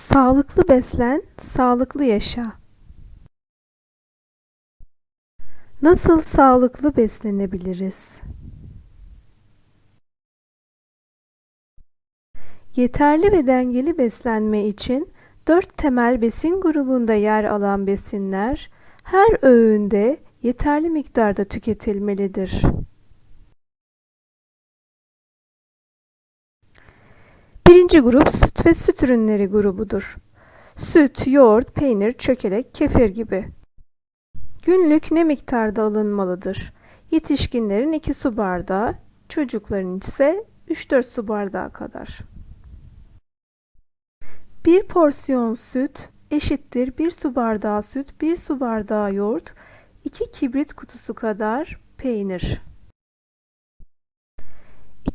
Sağlıklı beslen, sağlıklı yaşa. Nasıl sağlıklı beslenebiliriz? Yeterli ve dengeli beslenme için dört temel besin grubunda yer alan besinler her öğünde yeterli miktarda tüketilmelidir. Birinci grup süt ve süt ürünleri grubudur. Süt, yoğurt, peynir, çökelek, kefir gibi. Günlük ne miktarda alınmalıdır? Yetişkinlerin 2 su bardağı, çocukların ise 3-4 su bardağı kadar. Bir porsiyon süt eşittir 1 su bardağı süt, 1 su bardağı yoğurt, 2 kibrit kutusu kadar peynir.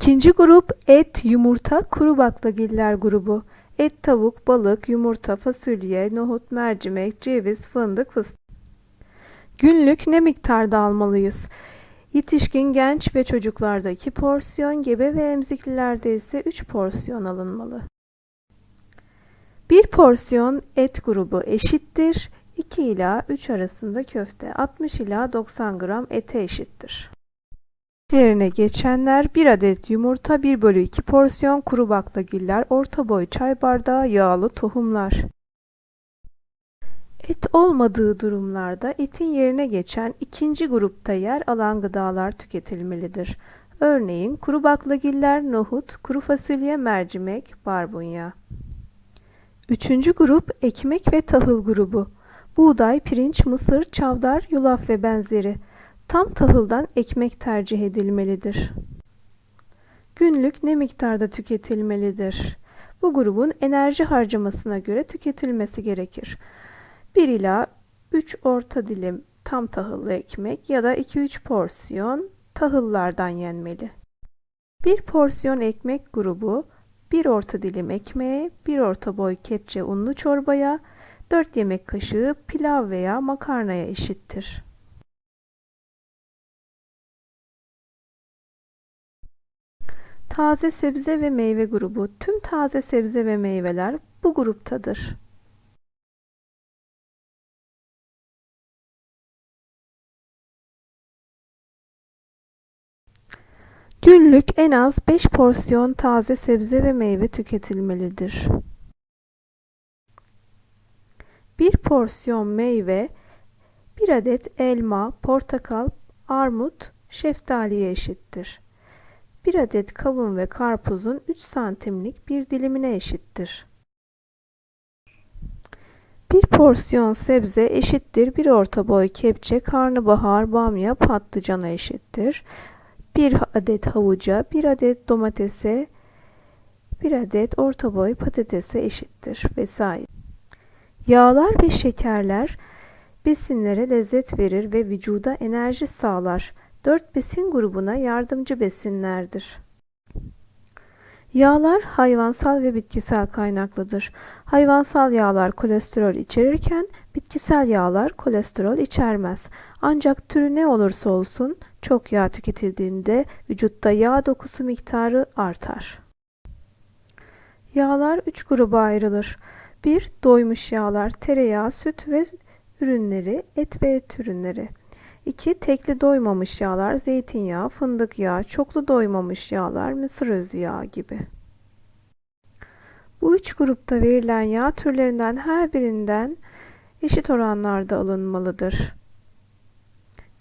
İkinci grup et, yumurta, kuru baklagiller grubu. Et, tavuk, balık, yumurta, fasulye, nohut, mercimek, ceviz, fındık, fıstık. Günlük ne miktarda almalıyız? Yetişkin, genç ve çocuklarda 2 porsiyon, gebe ve emziklilerde ise 3 porsiyon alınmalı. Bir porsiyon et grubu eşittir 2 ila 3 arasında köfte, 60 ila 90 gram ete eşittir. Yerine geçenler 1 adet yumurta 1 bölü 2 porsiyon kuru baklagiller orta boy çay bardağı yağlı tohumlar. Et olmadığı durumlarda etin yerine geçen ikinci grupta yer alan gıdalar tüketilmelidir. Örneğin kuru baklagiller, nohut, kuru fasulye, mercimek, barbunya. Üçüncü grup ekmek ve tahıl grubu. Buğday, pirinç, mısır, çavdar, yulaf ve benzeri. Tam tahıldan ekmek tercih edilmelidir. Günlük ne miktarda tüketilmelidir? Bu grubun enerji harcamasına göre tüketilmesi gerekir. 1 ila 3 orta dilim tam tahıllı ekmek ya da 2-3 porsiyon tahıllardan yenmeli. Bir porsiyon ekmek grubu 1 orta dilim ekmeğe, 1 orta boy kepçe unlu çorbaya, 4 yemek kaşığı pilav veya makarnaya eşittir. Taze sebze ve meyve grubu. Tüm taze sebze ve meyveler bu gruptadır. Günlük en az 5 porsiyon taze sebze ve meyve tüketilmelidir. Bir porsiyon meyve 1 adet elma, portakal, armut, şeftaliye eşittir. 1 adet kavun ve karpuzun 3 santimlik bir dilimine eşittir. Bir porsiyon sebze eşittir bir orta boy kepçe, karnabahar, bamya, patlıcana eşittir. 1 adet havuca, 1 adet domatese, 1 adet orta boy patatese eşittir vesaire. Yağlar ve şekerler besinlere lezzet verir ve vücuda enerji sağlar. 4 besin grubuna yardımcı besinlerdir. Yağlar hayvansal ve bitkisel kaynaklıdır. Hayvansal yağlar kolesterol içerirken bitkisel yağlar kolesterol içermez. Ancak türü ne olursa olsun çok yağ tüketildiğinde vücutta yağ dokusu miktarı artar. Yağlar 3 gruba ayrılır. 1. Doymuş yağlar, tereyağı, süt ve ürünleri, et ve et ürünleri. 2. Tekli doymamış yağlar, zeytinyağı, fındık yağı, çoklu doymamış yağlar, mısır özü yağı gibi. Bu üç grupta verilen yağ türlerinden her birinden eşit oranlarda alınmalıdır.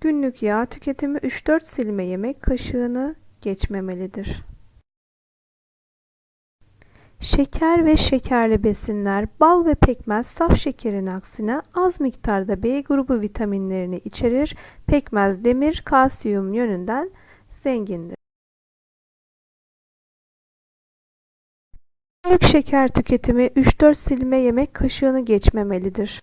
Günlük yağ tüketimi 3-4 silme yemek kaşığını geçmemelidir. Şeker ve şekerli besinler, bal ve pekmez saf şekerin aksine az miktarda B grubu vitaminlerini içerir. Pekmez demir, kalsiyum yönünden zengindir. Günlük şeker tüketimi 3-4 silme yemek kaşığını geçmemelidir.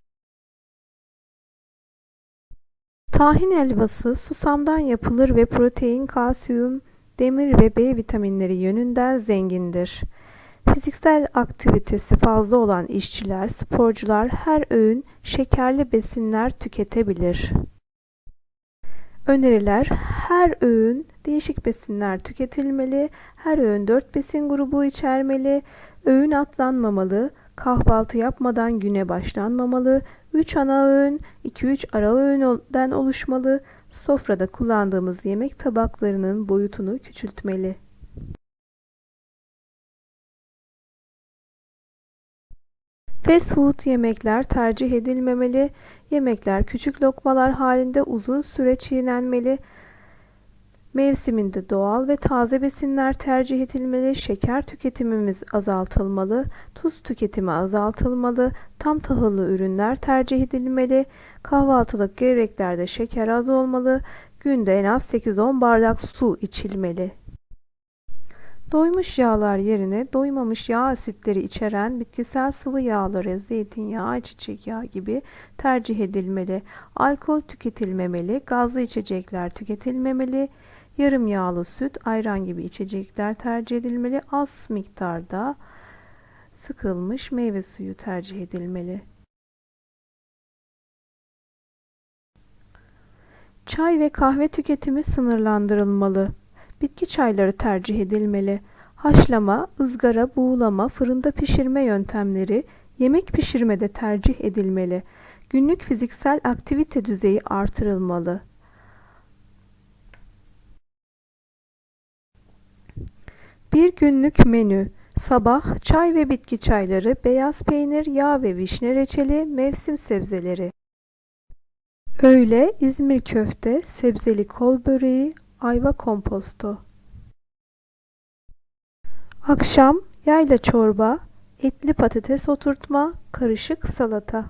Tahin helvası susamdan yapılır ve protein, kalsiyum, demir ve B vitaminleri yönünden zengindir. Fiziksel aktivitesi fazla olan işçiler, sporcular her öğün şekerli besinler tüketebilir. Öneriler her öğün değişik besinler tüketilmeli, her öğün 4 besin grubu içermeli, öğün atlanmamalı, Kahvaltı yapmadan güne başlanmamalı. 3 ana öğün, 2-3 ara öğünden oluşmalı. Sofrada kullandığımız yemek tabaklarının boyutunu küçültmeli. Fast food yemekler tercih edilmemeli. Yemekler küçük lokmalar halinde uzun süre çiğnenmeli. Mevsiminde doğal ve taze besinler tercih edilmeli, şeker tüketimimiz azaltılmalı, tuz tüketimi azaltılmalı, tam tahıllı ürünler tercih edilmeli, kahvaltılık gevreklerde şeker az olmalı, günde en az 8-10 bardak su içilmeli. Doymuş yağlar yerine doymamış yağ asitleri içeren bitkisel sıvı yağları, zeytinyağı, ayçiçek yağı gibi tercih edilmeli. Alkol tüketilmemeli, gazlı içecekler tüketilmemeli, yarım yağlı süt, ayran gibi içecekler tercih edilmeli. Az miktarda sıkılmış meyve suyu tercih edilmeli. Çay ve kahve tüketimi sınırlandırılmalı. Bitki çayları tercih edilmeli. Haşlama, ızgara, buğulama, fırında pişirme yöntemleri yemek pişirmede tercih edilmeli. Günlük fiziksel aktivite düzeyi artırılmalı. Bir günlük menü Sabah çay ve bitki çayları, beyaz peynir, yağ ve vişne reçeli, mevsim sebzeleri. Öğle İzmir köfte, sebzeli kol böreği, ayva komposto. Akşam yayla çorba, etli patates oturtma, karışık salata.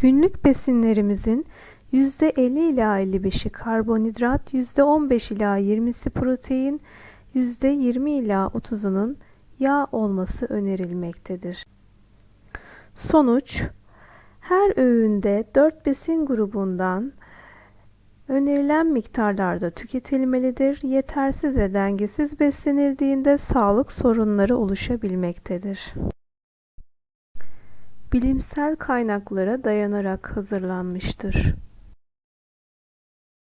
Günlük besinlerimizin %50 ila 55'i karbonhidrat, %15 ila 20'si protein, %20 ila 30'unun yağ olması önerilmektedir. Sonuç her öğünde 4 besin grubundan önerilen miktarlarda tüketilmelidir. Yetersiz ve dengesiz beslenildiğinde sağlık sorunları oluşabilmektedir. Bilimsel kaynaklara dayanarak hazırlanmıştır.